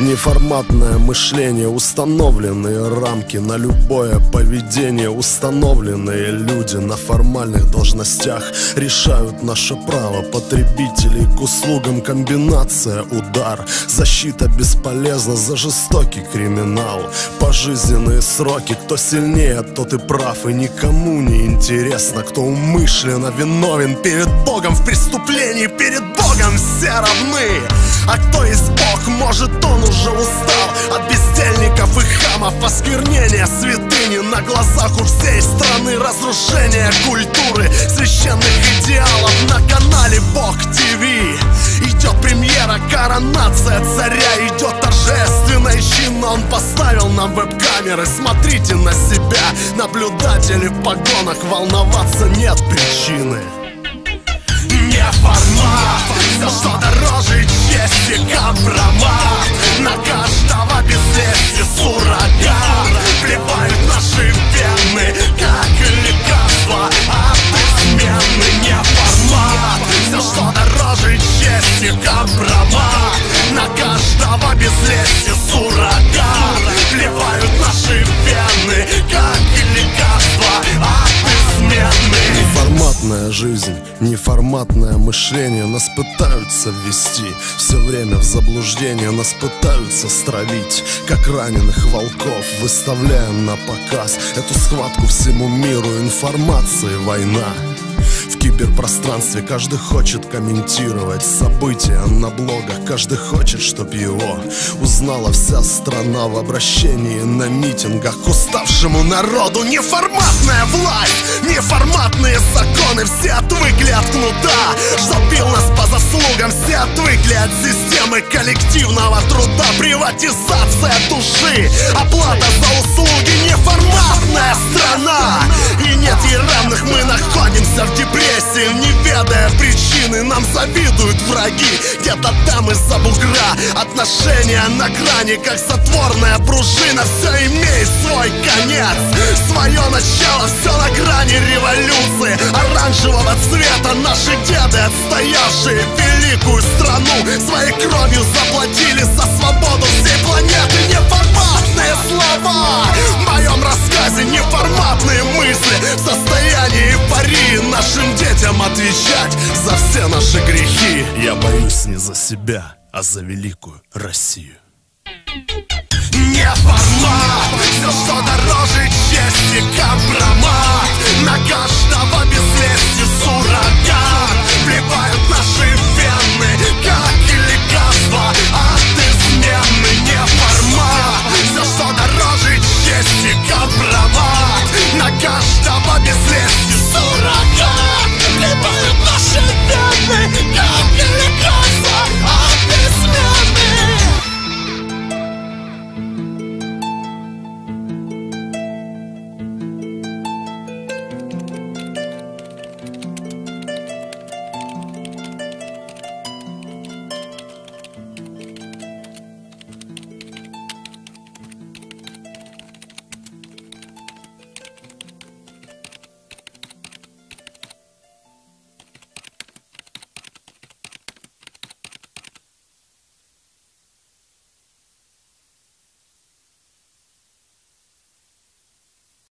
неформатное мышление Установленные рамки на любое поведение Установленные люди на формальных должностях Решают наше право потребителей к услугам. Комбинация удар, защита бесполезна за жестокий криминал. Пожизненные сроки, кто сильнее, тот и прав И никому не интересно, кто умышленно виновен Перед Богом в преступлении, перед Богом все равны. А кто есть Бог, может он уже устал От бездельников и хамов, осквернения святыни. На глазах у всей страны разрушение культуры Священных идеалов. На канале Бог ТВ Идет премьера, коронация царя Идет торжественно и Он поставил нам веб-камеры. Смотрите на себя, наблюдатели в погонах. Волноваться нет причины Компромат на каждого без лести суррогат Плевают наши вены, как лекарство От измены не формат Все, что дороже чести Компромат на каждого без лести суррогат Плевают наши вены, как Жизнь, неформатное мышление Нас пытаются ввести. Все время в заблуждение Нас пытаются стравить, как раненых волков Выставляем на показ эту схватку всему миру. Информации война киберпространстве каждый хочет комментировать события на блогах. Каждый хочет, чтоб его узнала вся страна В обращении на митингах. Уставшему народу Неформатная власть, неформатные законы. Все отвыкли от кнута, что Все отвыкли от системы коллективного труда. Приватизация души, оплата за услуги Неформатная страна. И нет ей равных, мы находимся в депрессии. Не ведая причины, нам завидуют враги. Где-то там из-за бугра. Отношения на грани, как затворная пружина. Все имеет свой конец. Свое начало, все на грани революции. Оранжевого цвета наши деды, отстоявшие великую Своей кровью заплатили за свободу всей планеты. Неформатные слова в моем рассказе Неформатные мысли. В состоянии эйфории Нашим детям отвечать за все наши грехи. Я боюсь не за себя, а за великую Россию. Не формат Все, что дороже чести, компромат